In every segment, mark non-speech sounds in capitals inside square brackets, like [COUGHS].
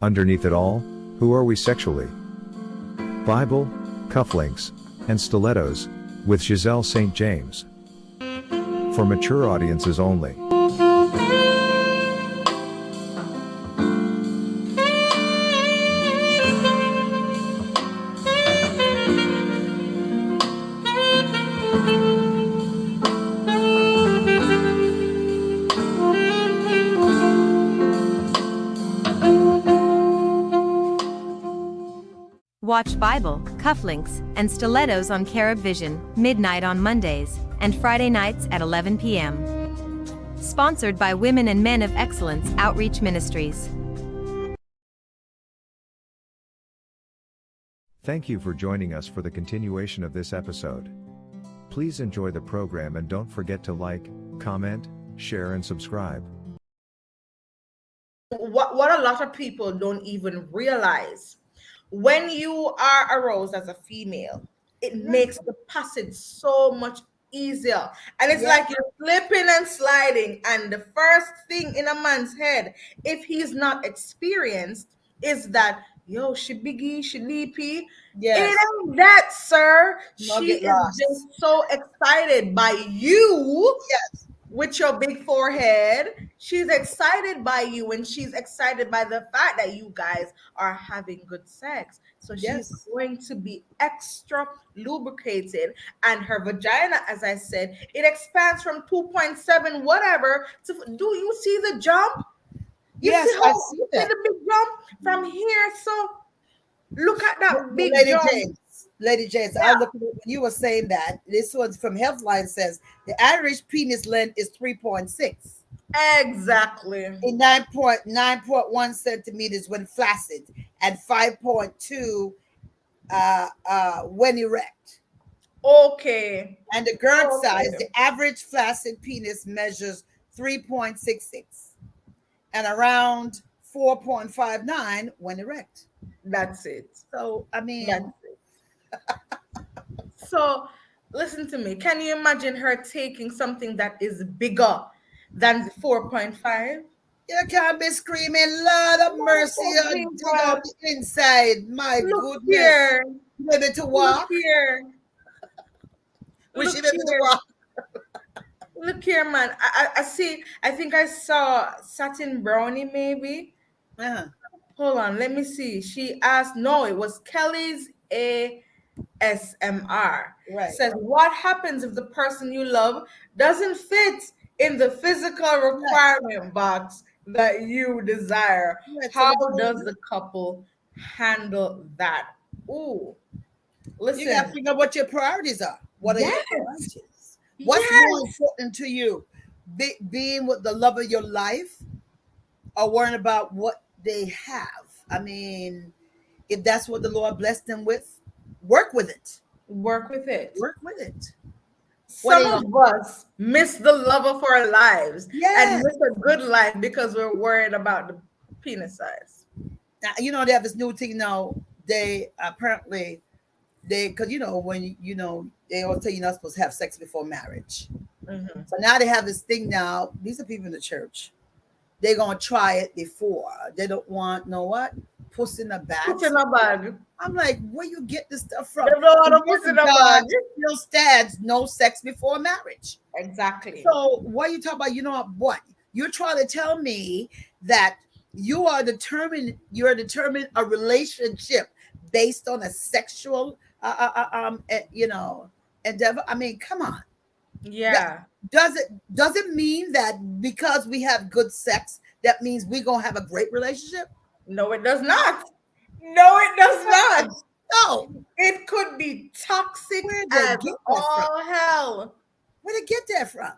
Underneath it all, who are we sexually? Bible, cufflinks, and stilettos, with Giselle St. James. For mature audiences only. Watch Bible, cufflinks, and stilettos on Carib Vision, midnight on Mondays, and Friday nights at 11 p.m. Sponsored by Women and Men of Excellence Outreach Ministries. Thank you for joining us for the continuation of this episode. Please enjoy the program and don't forget to like, comment, share, and subscribe. What, what a lot of people don't even realize when you are aroused as a female, it mm-hmm. makes the passage so much easier. And it's yeah. like you're slipping and sliding. And the first thing in a man's head, if he's not experienced, is that yo, she biggie, she leapy. Yes. It ain't that, sir. she is lost. just so excited by you. Yes with your big forehead. She's excited by you and she's excited by the fact that you guys are having good sex. So she's yes. going to be extra lubricated. And her vagina, as I said, it expands from 2.7 whatever to do you see the jump? You yes, see, how, I see, that. see the big jump from here. So look at that big Lady jump. James. Lady James, yeah. I look when you were saying that. This was from Healthline says the average penis length is 3.6. Exactly. In 9.9.1 centimeters when flaccid and 5.2 uh, uh, when erect. Okay. And the girth okay. size, the average flaccid penis measures 3.66 and around 4.59 when erect. That's it. So, I mean, [LAUGHS] so listen to me. Can you imagine her taking something that is bigger than 4.5? You can't be screaming, Lord of mercy, out the inside. My Look goodness. Here. Maybe to walk. Look here. [LAUGHS] Wish you maybe to walk. Look here, man. I, I, I see. I think I saw satin brownie, maybe. Uh-huh. Hold on, let me see. She asked. No, it was Kelly's a SMR. Right. Says what happens if the person you love doesn't fit in the physical requirement right. box that you desire? Right. How so does the couple handle that? Ooh. Listen. You gotta figure out what your priorities are. What are yes. your priorities? What's yes. more important to you? Be, being with the love of your life or worrying about what they have? I mean, if that's what the Lord blessed them with, work with it. Work with it. Work with it. Some of us miss the love of our lives yes. and miss a good life because we're worried about the penis size. Now, you know, they have this new thing now. They apparently they because you know when you know they always tell you not supposed to have sex before marriage. Mm-hmm. So now they have this thing now. These are people in the church. They're gonna try it before. They don't want know what puss in a bag. Put in a bag. I'm like, where you get this stuff from? Know how to puss in a bag. Still stands no sex before marriage. Exactly. So what you talk about? You know what? You're trying to tell me that you are determined. You're determined a relationship based on a sexual, uh, uh, uh um, uh, you know, endeavor. I mean, come on. Yeah. does it does it mean that because we have good sex, that means we're gonna have a great relationship? No, it does not. No, it does not. No, it could be toxic as all hell. Where did get that from?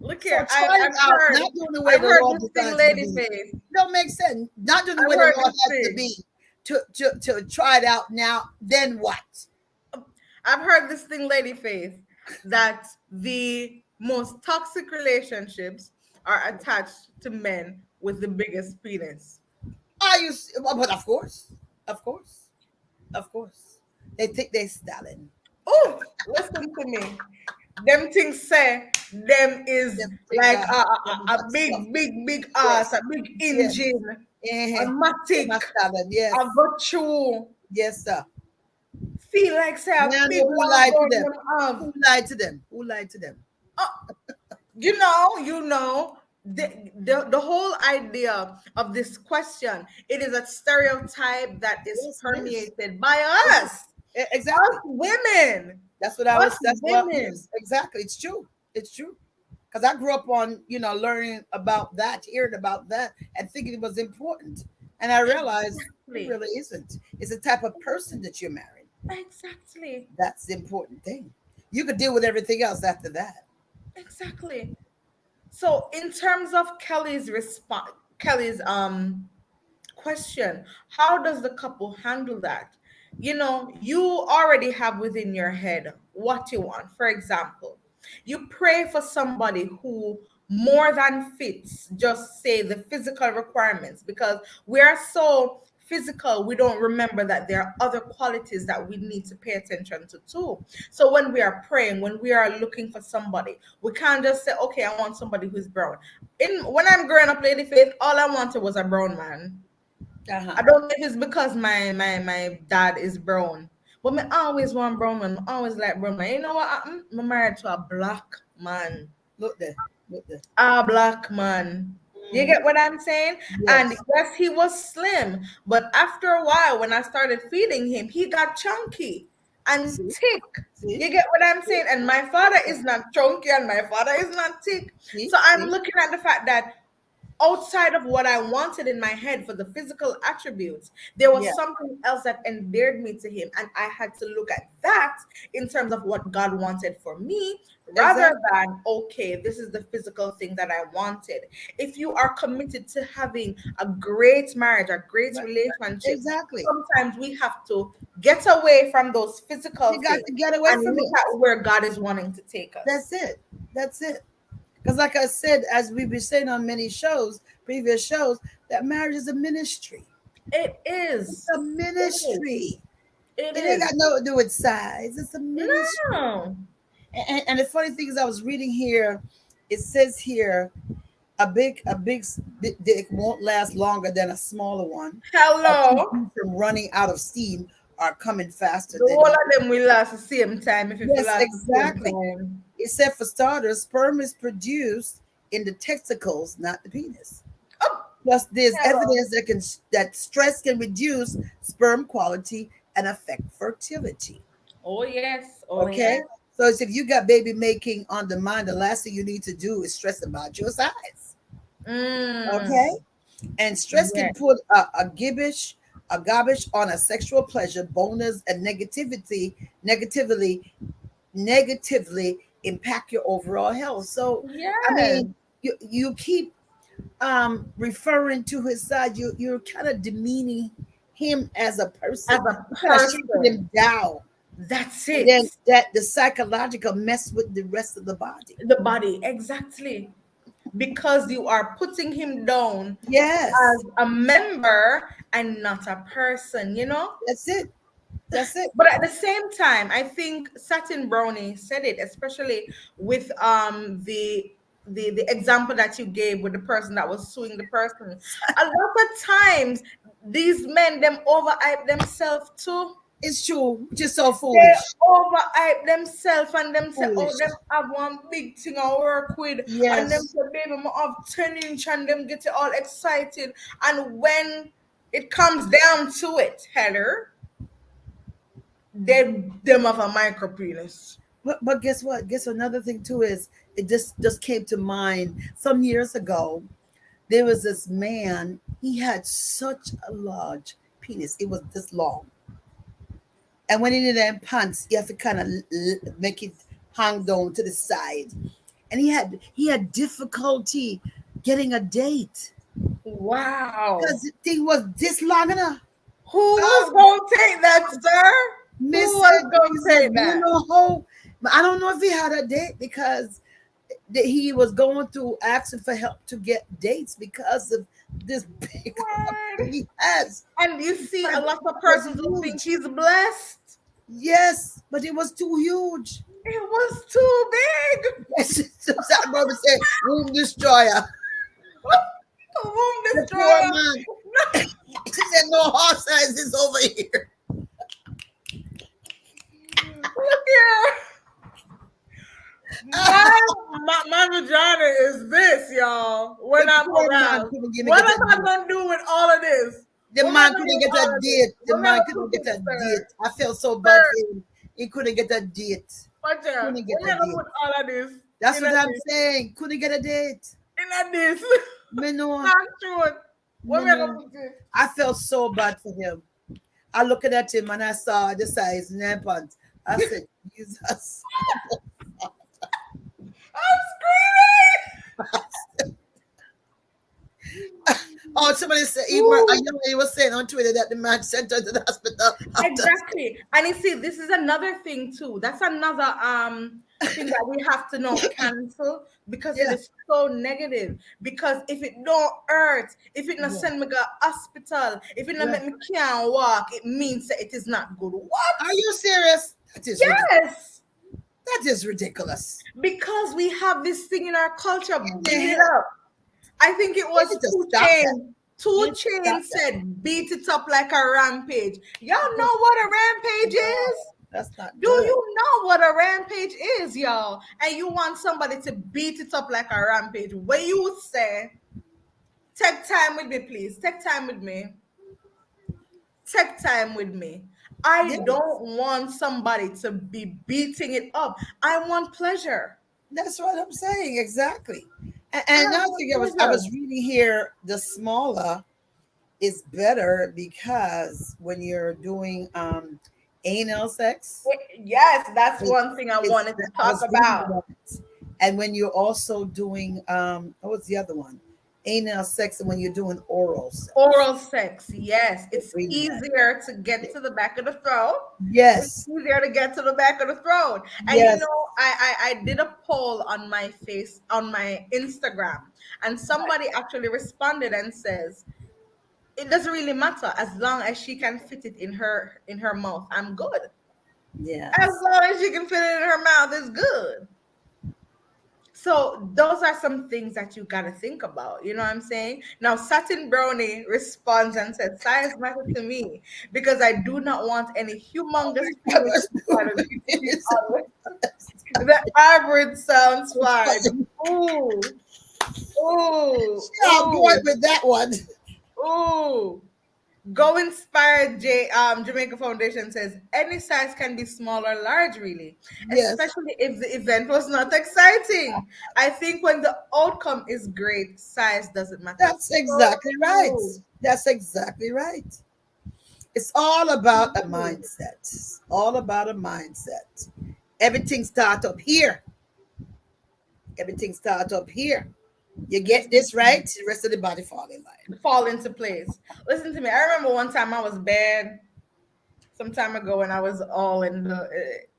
Look here, so I, have heard, not doing the way I've the Lord this thing lady faith. Don't make sense. Not doing the I've way the Lord has thing. to be to, to to try it out now. Then what? I've heard this thing, lady faith, that the most toxic relationships are attached to men with the biggest penis. Are you? But of course, of course, of course, they think they're Stalin. Oh, listen to me. Them things say them is them like a, a, a, big, big, big ass, a big engine. Eh, matic, masculine, yes, I go through. yes, sir. Feel like say I Man, feel who lied to them? them. Who lied to them? Who lied to them? you know, you know, the, the the whole idea of this question, it is a stereotype that is Yes, permeated by us, Exactly. us women. That's what I was. That's what women. exactly. It's true. It's true. Because I grew up on you know learning about that, hearing about that, and thinking it was important. And I realized Exactly. it really isn't. It's the type of person that you're marrying. Exactly. That's the important thing. You could deal with everything else after that. Exactly. So in terms of Kelly's response, Kelly's um question, how does the couple handle that? You know, you already have within your head what you want. For example, you pray for somebody who more than fits just say the physical requirements because we are so physical we don't remember that there are other qualities that we need to pay attention to too so when we are praying when we are looking for somebody we can't just say okay i want somebody who's brown in when i'm growing up lady faith all i wanted was a brown man Uh-huh. I don't know if it's because my my my dad is brown, but me always want brown man. I always like brown man. You know what happened? I'm married to a black man. Look there. Look there. A black man. You get what I'm saying? And Yes. yes, he was slim, but after a while, when I started feeding him, he got chunky and See? thick. See? You get what I'm saying? And my father is not chunky and my father is not thick. See? So I'm looking at the fact that outside of what I wanted in my head for the physical attributes, there was Yeah. something else that endeared me to him. And I had to look at that in terms of what God wanted for me rather Exactly. than, okay, this is the physical thing that I wanted. If you are committed to having a great marriage, a great Right. relationship, Exactly. sometimes we have to get away from those physical You got to get away and from look it. at where God is wanting to take us. That's it. That's it. Because, like I said, as we've been saying on many shows, previous shows, that marriage is a ministry. it is. It's a ministry. It It ain't got nothing to do with size. It's a ministry. No. And, and the funny thing is, I was reading here. It says here, a big, a big dick won't last longer than a smaller one. Hello. From running out of steam are coming faster. The whole of them will last the same time if it Yes, exactly. the same time. It said for starters, sperm is produced in the testicles, not the penis. Oh. Plus, there's Hello. evidence that can that stress can reduce sperm quality and affect fertility. Oh yes. Oh, Okay. yes. So it's if you got baby making on the mind, the last thing you need to do is stress about your size. Mm. Okay. And stress Yeah. can put a, a gibbish, a garbage on a sexual pleasure, bonus, and negativity, negatively, negatively impact your overall health. So Yes. I mean, you you keep um referring to his side, you you're kind of demeaning him as a person. as a You're kinda shooting person, him down. that's it. then that the psychological mess with the rest of the body. the body, exactly. Because you are putting him down Yes, as a member and not a person, you know? that's it. That's it. But at the same time, I think Satin Brownie said it, especially with um the the the example that you gave with the person that was suing the person. A lot of times, these men them overhype themselves too. It's true. Just so foolish. They overhype themselves and them say, oh, them have one big thing I work with. And them Yes. say, baby, I have 10 inch and them get it all excited. And when it comes down to it, Heather, they them have a micro penis. But but guess what? Guess another thing too is it just just came to mind some years ago. There was this man. He had such a large penis. It was this long. And when he did them pants, you have to kind of make it hang down to the side. And he had he had difficulty getting a date Wow. because the thing was this long enough. Who was oh. going to take that, sir? Miss was gonna say that? You know, how, I don't know if he had a date because that he was going through asking for help to get dates because of this big he has. And you see a lot of persons who think he's blessed. Yes, but it was too huge. It was too big. [LAUGHS] That brother said, "Womb destroyer." [LAUGHS] The womb The destroyer. poor man. [LAUGHS] she said, no horse size is over here. Look here. My, my, my vagina is this, y'all. When The I'm around. couldn't give me What am I gonna do with all of this? The What man couldn't get a date. The What man couldn't get a sir? date. I felt so bad for him. He couldn't get a date. What you? Uh, couldn't get a date. all of this? That's what I'm this? saying. Couldn't get a date. In a this. Me [LAUGHS] know. Not true. What gonna No. I felt so bad for him. I looked at him and I saw the size in their pants. I said, Jesus. [LAUGHS] I'm screaming. Somebody said, even a young lady was saying on Twitter that the man sent her to the hospital. after- Exactly. And you see, this is another thing too. That's another um thing that we have to know [COUGHS] cancel because Yeah. it is so negative. Because if it don't hurt, if it not Yeah. send me to hospital, if it not Yeah. make me can't walk, it means that it is not good. What? Are you serious? That is, ridiculous. Yes. that is ridiculous. Because we have this thing in our culture. Beat it up. I think it was to two stop chains. Two You need to stop chains that. said beat it up like a rampage. Y'all know what a rampage is? That's not Do good. you know what a rampage is, y'all? And you want somebody to beat it up like a rampage. When you would say, take time with me, please. Take time with me. Take time with me. I Yes. don't want somebody to be beating it up. I want pleasure. That's what I'm saying. Exactly. And, another thing I was I was reading here, the smaller is better because when you're doing um anal sex, Yes, that's one thing I wanted to talk about. And when you're also doing um what was the other one? Anal sex when you're doing oral sex. Oral sex, yes. It's easier to get to the back of the throat. Yes. It's easier to get to the back of the throat. And Yes. you know, I, I I did a poll on my face on my Instagram, and somebody actually responded and says, "It doesn't really matter as long as she can fit it in her in her mouth. I'm good. Yeah. As long as she can fit it in her mouth, it's good." So those are some things that you got to think about. You know what I'm saying? Now, Satin Brownie responds and said, "Size matters to me because I do not want any humongous." [LAUGHS] the [LAUGHS] [LAUGHS] the average sounds fine. Ooh. Ooh. I'm going with that one. Ooh. Go Inspired J um Jamaica Foundation says any size can be small or large, really. Yes. Especially if the event was not exciting. I think when the outcome is great, size doesn't matter. That's exactly right. That's exactly right. It's all about a mindset. It's all about a mindset. Everything starts up here. Everything starts up here. You get this right, the rest of the body fall in line. fall into place. Listen to me. I remember one time I was bad some time ago when I was all in the uh,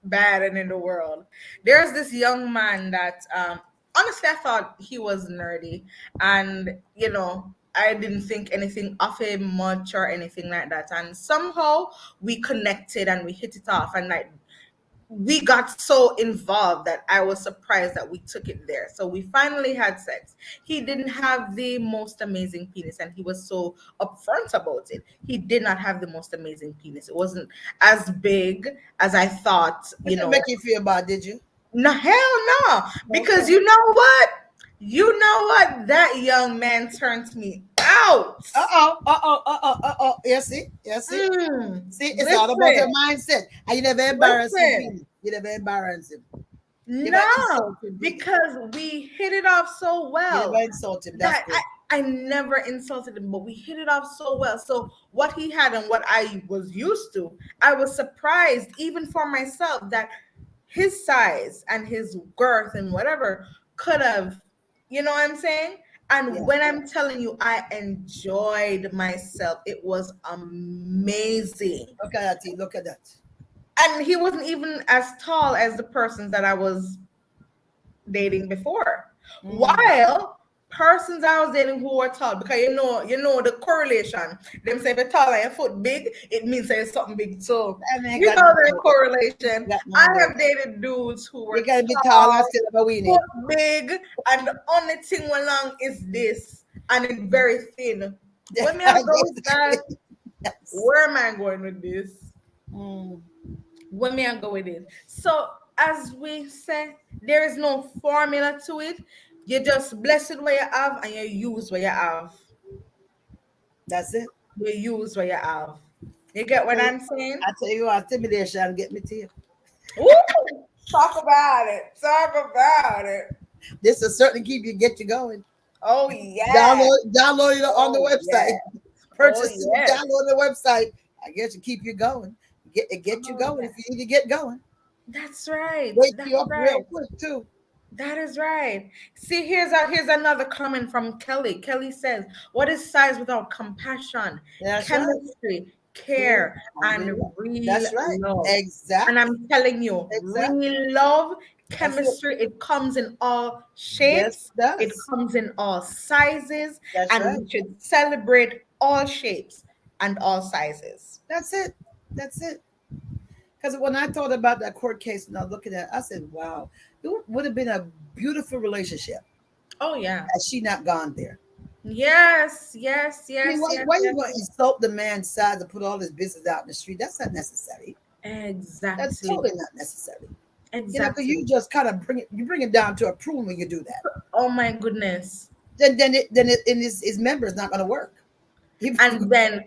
bad and in the world. There's this young man that um honestly I thought he was nerdy and you know I didn't think anything of him much or anything like that. And somehow we connected and we hit it off and like we got so involved that I was surprised that we took it there. So we finally had sex. He didn't have the most amazing penis, and he was so upfront about it. He did not have the most amazing penis. It wasn't as big as I thought. You Didn't know, make you feel bad, did you? no, hell no. Because you know what? You know what? That young man turned me out. Uh oh, uh oh, uh oh, uh oh. You see? You see? Mm. See, it's all about your mindset. And you never embarrass Listen. him. You never embarrass him. You No, him. because we hit it off so you well. never insult him. That's that. I, I never insulted him, but we hit it off so well. So what he had and what I was used to, I was surprised even for myself that his size and his girth and whatever could have, you know what I'm saying? And Yeah. when I'm telling you, I enjoyed myself. It was amazing. Look at that. Look at that. And he wasn't even as tall as the persons that I was dating before Mm. while persons I was dating who were tall, because you know, you know the correlation. Them say if you're tall and your foot big, it means there's something big. So you know the correlation. I have dated dudes who were You gotta be tall, tall and still have a weenie. foot big, and the only thing along is this, and it's very thin. [LAUGHS] Let me go with that. Yes. Where am I going with this? Mm. When me I go with it. So as we say, there is no formula to it. You just bless it where you have and you use what you have. That's it. You use what you have. You get what I'm saying? I tell you what, intimidation get me to you. [LAUGHS] Talk about it. Talk about it. This will certainly keep you get you going. Oh yeah. Download download it on oh, the website. Yeah. [LAUGHS] Purchase oh, yeah. download the website. I guess to keep you going. Get get you oh, going if you need to get going. That's right. Wake That's you up right. real quick too. That is right. See, here's a here's another comment from Kelly. Kelly says, "What is size without compassion, That's chemistry, right. care, yeah. and real That's right. love?" Exactly. And I'm telling you, exactly. real love, chemistry, it comes in all shapes. Yes, it comes in all sizes, That's and right. we should celebrate all shapes and all sizes. That's it. That's it. Because when I thought about that court case and I was looking at it, I said, wow, it would have been a beautiful relationship. Oh, yeah. Had she not gone there. Yes, yes, yes. I mean, why, yes, why yes. you going to insult the man's side to put all his business out in the street? That's not necessary. Exactly. That's totally not necessary. Exactly. You, know, because you just kind of bring it, you bring it down to a prune when you do that. Oh my goodness. Then, then, it, then, it, and his, his member is not going to work. He, and [LAUGHS] then,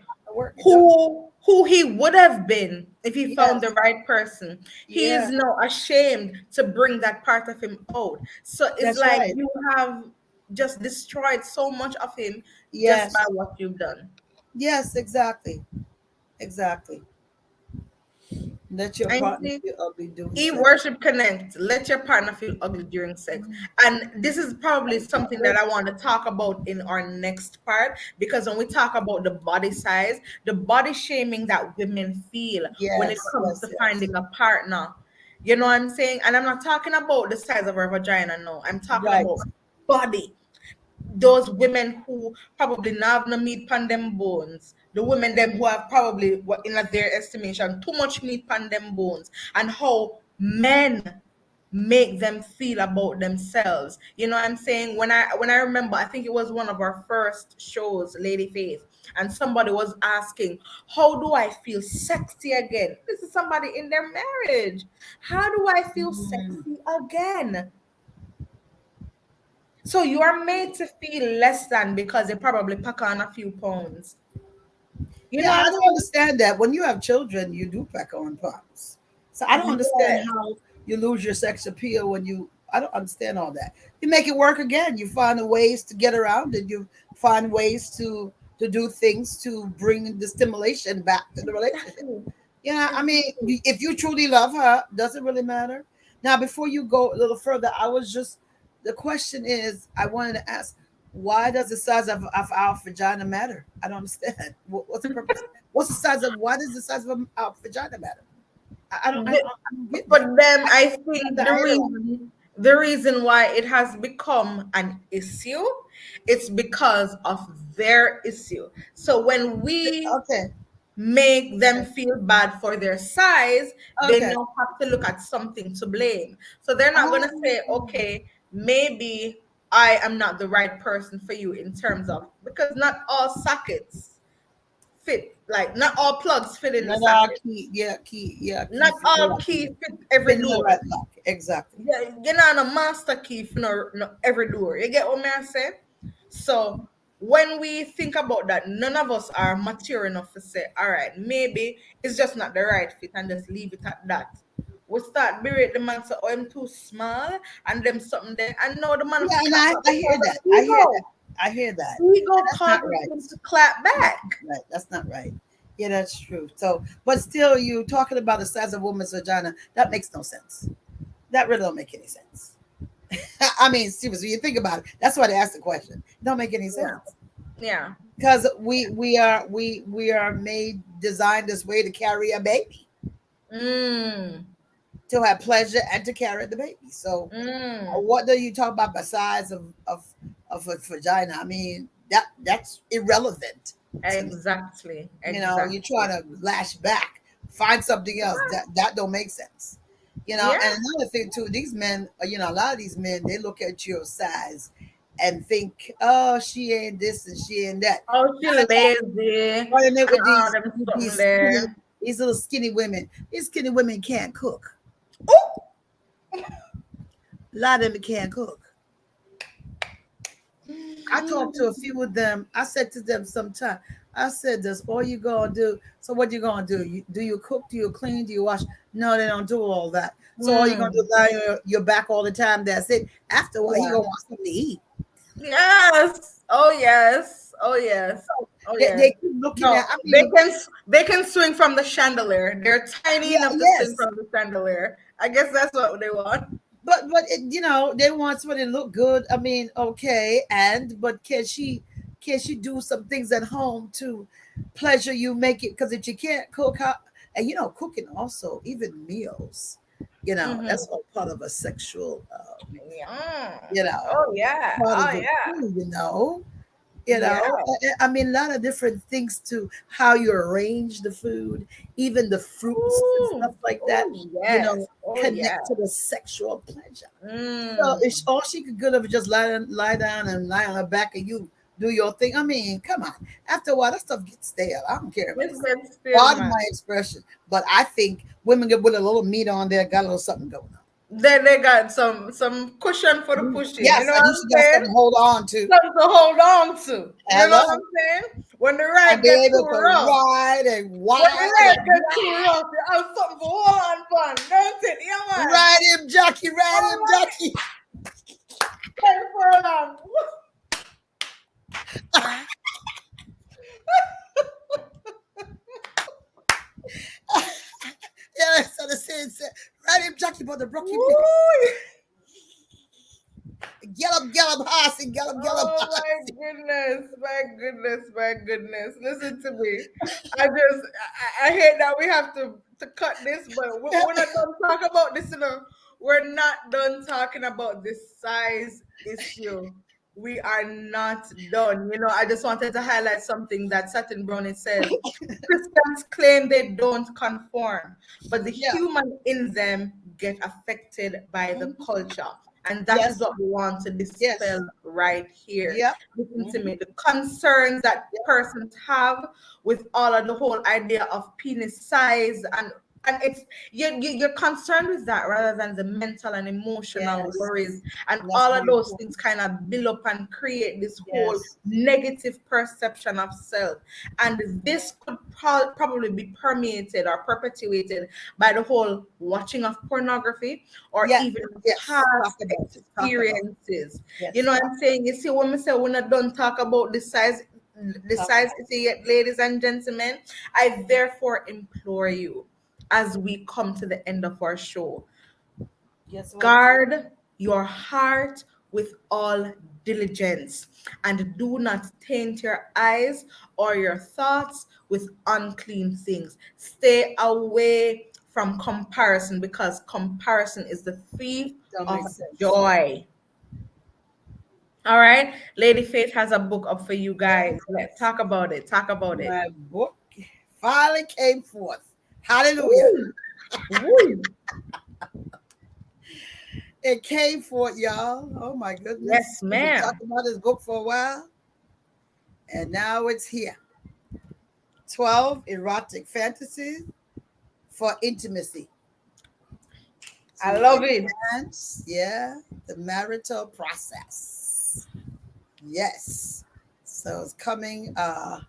who who he would have been if he yes. found the right person. He yeah. is now ashamed to bring that part of him out. So it's That's like right. you have just destroyed so much of him yes. just by what you've done. Yes, exactly. Exactly. Let your partner feel ugly doing E worship connect. Let your partner feel ugly during sex. And this is probably something that I want to talk about in our next part because when we talk about the body size, the body shaming that women feel yes, when it comes yes, to yes. finding a partner. You know what I'm saying? And I'm not talking about the size of her vagina, no. I'm talking right. about body. Those women who probably not have no meat on them bones the women them who have probably in their estimation too much meat on them bones and how men make them feel about themselves. You know what i'm saying? When i when i remember i think it was one of our first shows lady faith and somebody was asking how do i feel sexy again? This is somebody in their marriage. How do i feel mm. sexy again? So you are made to feel less than because they probably pack on a few pounds you yeah, know, I don't understand that. When you have children, you do pack on pounds. So I don't understand how you lose your sex appeal when you. I don't understand all that. You make it work again. You find ways to get around it. You find ways to to do things to bring the stimulation back to the relationship. Yeah, I mean, if you truly love her, doesn't really matter. Now, before you go a little further, I was just the question is I wanted to ask why does the size of, of our vagina matter? I don't understand. [LAUGHS] What's the purpose? What's the size of why does the size of our vagina matter? I, don't, I don't, I don't For them, I think the reason, the reason why it has become an issue, it's because of their issue. So when we okay make them feel bad for their size, okay. they now have to look at something to blame. So they're not oh. going to say, okay, maybe I am not the right person for you in terms of because not all sockets fit like not all plugs fit in not the all key yeah key yeah key not all key fit every door. right exactly. Yeah you know a master key for no, no every door. You get what I'm saying? So when we think about that none of us are mature enough to say all right maybe it's just not the right fit and just leave it at that we start berate the man say, oh, I'm too small, and them something there. And now the man. Yeah, and I, I, hear that. I hear that. I hear that. We go cause right. to clap back. Right. That's not right. Yeah, that's true. So, but still, you talking about the size of a woman's vagina, that makes no sense. That really don't make any sense. [LAUGHS] I mean, seriously, you think about it. That's why they asked the question. It don't make any sense. Yeah. Because we we are we we are made designed this way to carry a baby. Mm to have pleasure and to carry the baby. So, mm. what do you talk about besides of of of a vagina? I mean, that that's irrelevant. Exactly. exactly. You know, you're trying to lash back, find something else that that don't make sense. You know, yeah. and another thing too, these men, uh, you know, a lot of these men, they look at your size and think, oh, she ain't this and she ain't that. Oh, she lazy. Running it with Ah, these, these, something there. skinny, these little skinny women. These skinny women can't cook. A [LAUGHS] lot of them can't cook. I talked to a few of them. I said to them sometime, I said, "That's all you gonna do." So what you gonna do? You, do you cook? Do you clean? Do you wash? No, they don't do all that. So all you gonna do is lie on your, your back all the time. That's it. After a while, Yeah. you gonna want something to eat. Yes. Oh yes. Oh yes. Oh They, yes. they keep looking No, at. I they can they can swing from the chandelier. They're tiny Yeah, enough to yes. swing from the chandelier. I guess that's what they want. but but it, you know they want somebody to look good. I mean, okay, and but can she can she do some things at home to pleasure you? Make it because if you can't cook, how and you know cooking also even meals. You know Mhm. that's all part of a sexual. Uh, Yeah. you know. Oh yeah. Oh yeah. food, you know. You know, Yeah. I- I mean, a lot of different things to how you arrange the food, even the fruits Ooh. and stuff like that. Oh, yes. know, oh, connect yeah. to the sexual pleasure. Mm. So if all she could good of just lie down, lie down and lie on her back and you do your thing. I mean, come on. After a while, that stuff gets stale. I don't care. This About it. is still, Pardon my expression, but I think women get with a little meat on there, got a little something going on. They, they got some some cushion for the mm. pushing. Yes, you know what I'm saying? something to hold on to. Something to hold on to. You Hello? know what I'm saying? When the ride gets too to rough. ride and When wild. the ride gets too rough, you have something to hold on fun, don't it? Yeah, man. Ride him, jockey, ride him, Alright. jockey. Ten furlong. Um, [LAUGHS] yeah, [LAUGHS] [LAUGHS] that's what the saying said. Ride him, jockey, but the brook [LAUGHS] him. Gallop, gallop, horse, and gallop, gallop, Oh my goodness, my goodness, my goodness. Listen to me. I just I, I hate that we have to, to cut this, but we- we're not done talking about this, you know. We're not done talking about this size issue. We are not done. You know, I just wanted to highlight something that Satin Brownie says. [LAUGHS] Christians claim they don't conform, but the Yeah. human in them get affected by the mm-hmm. culture. And that is Yes. what we want to dispel right here. Yep. Listen to mm-hmm. me. The concerns that persons have with all of the whole idea of penis size and and it's you're, you- you're concerned with that rather than the mental and emotional Yes. worries and That's all of those important. things kind of build up and create this whole Yes. negative perception of self and this could pro- probably be permeated or perpetuated by the whole watching of pornography or Yeah. even Yes. past Talk about it. Talk about it. experiences Yes. you know what I'm saying? You see, when we say we're not done talk about the size, the size yet, ladies and gentlemen, I therefore implore you as we come to the end of our show, Yes, guard your heart with all diligence and do not taint your eyes or your thoughts with unclean things. Stay away from comparison because comparison is the thief of joy. All right, Lady Faith has a book up for you guys. Let's talk about it. Talk about it. My book finally came forth. Hallelujah. It came forth, y'all. Oh my goodness. Yes, We've been ma'am. talking about this book for a while. And now it's here. 12 erotic fantasies for intimacy. I love it. yeah, the marital process. Yes. So it's coming. Uh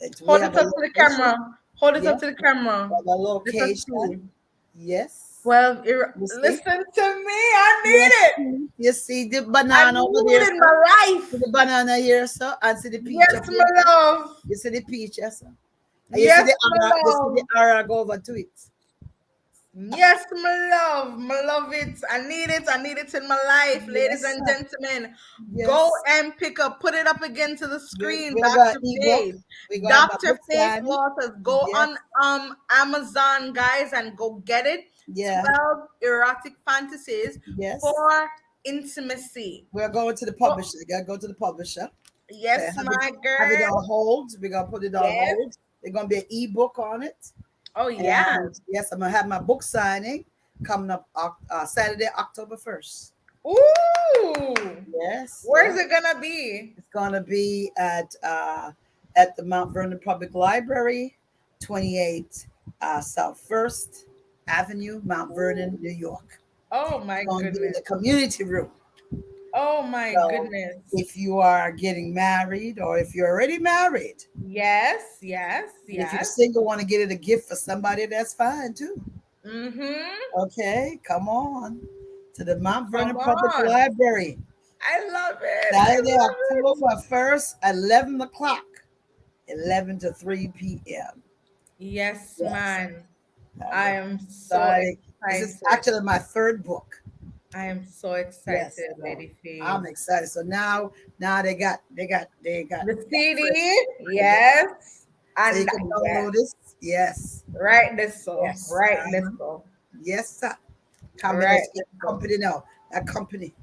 it, we Hold it up to the camera. Hold it Yeah. up to the camera. A location. Yes. Well, ir- You see? listen to me. I need Yes. it. You see the I banana over there. in my life. See the banana here, sir, and see the peach. Yes, my love. You see the peach, yes, sir. And Yes, you see the my ara, you see the ara go over to it. Yes, my love. My love it. I need it. I need it in my life, ladies Yes, and gentlemen. Yes. Go and pick up, put it up again to the screen. we Dr. Faith. We got my Dr. Faith. Waters. Go Yes. on um Amazon, guys, and go get it. Yeah. 12 erotic fantasies Yes. for intimacy. We're going to the publisher. Gotta go to the publisher. Yes, have my Have it girl. on hold. We're gonna put it on hold. There's gonna be an ebook on it. Oh yeah. And yes, I'm gonna have my book signing coming up uh, Saturday, October 1st. Ooh. Yes. Where's it gonna be? It's gonna be at uh, at the Mount Vernon Public Library, 28 uh, South First Avenue, Mount Vernon, New York. Oh my It's gonna be in goodness. the community room. Oh my So, goodness. If you are getting married or if you're already married, Yes, yes, yes. if you're single, want to get it a gift for somebody, that's fine too. Mm-hmm. Okay, come on to the Mount Vernon Public. Library. I love it. I Saturday, love. [LAUGHS] October 1st, 11 o'clock, 11 to 3 p.m. Yes, Yes. man. I am so Sorry. This is actually my third book. I am so excited, Yes. Lady Faye. I'm excited. So now, now they got, they got, they got. the CD, yes. So And you can yes. download this. Yes, right this so. Yes. Right this so. yes, sir. Come Right. company now. That company.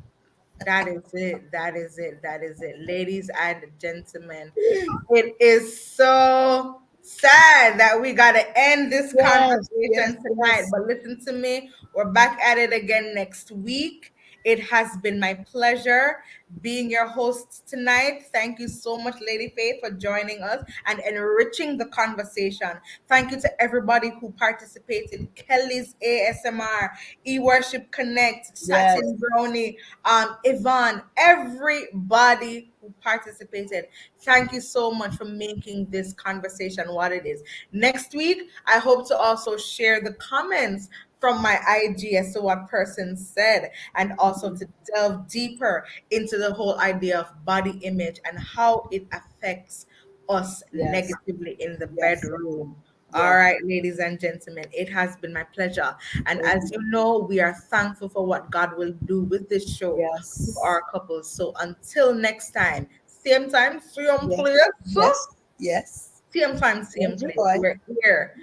That is it. That is it. That is it. Ladies and gentlemen, [GASPS] it is so sad that we got to end this Yes, conversation yes, tonight. yes. But listen to me. We're back at it again next week. It has been my pleasure being your host tonight. Thank you so much, Lady Faith, for joining us and enriching the conversation. Thank you to everybody who participated. Kelly's ASMR, eWorship Connect, Yes. Satin Brownie, um, Yvonne, everybody who participated. Thank you so much for making this conversation what it is. Next week, I hope to also share the comments from my IG as to what person said, and also to delve deeper into the whole idea of body image and how it affects us Yes. negatively in the Yes. bedroom. Yes. All right, ladies and gentlemen, it has been my pleasure. And as you know, we are thankful for what God will do with this show Yes. with our couples. So until next time, same time, same Yes. place, Yes. Yes. same time, same place. We're here.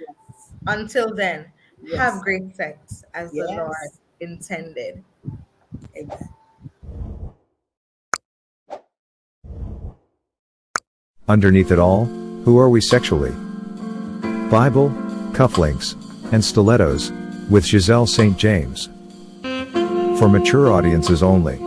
Until then, Yes. have great sex as the Lord intended. Amen. Underneath it all, who are we sexually? Bible, cufflinks, and stilettos, with Giselle St. James. For mature audiences only.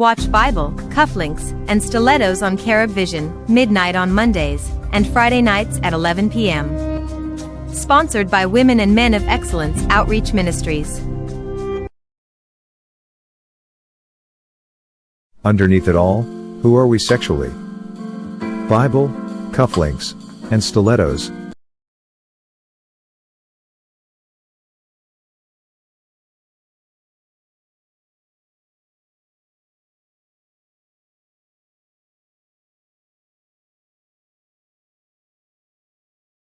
Watch Bible, cufflinks, and stilettos on Carib Vision, midnight on Mondays, and Friday nights at 11 p.m. Sponsored by Women and Men of Excellence Outreach Ministries. Underneath it all, who are we sexually? Bible, cufflinks, and stilettos,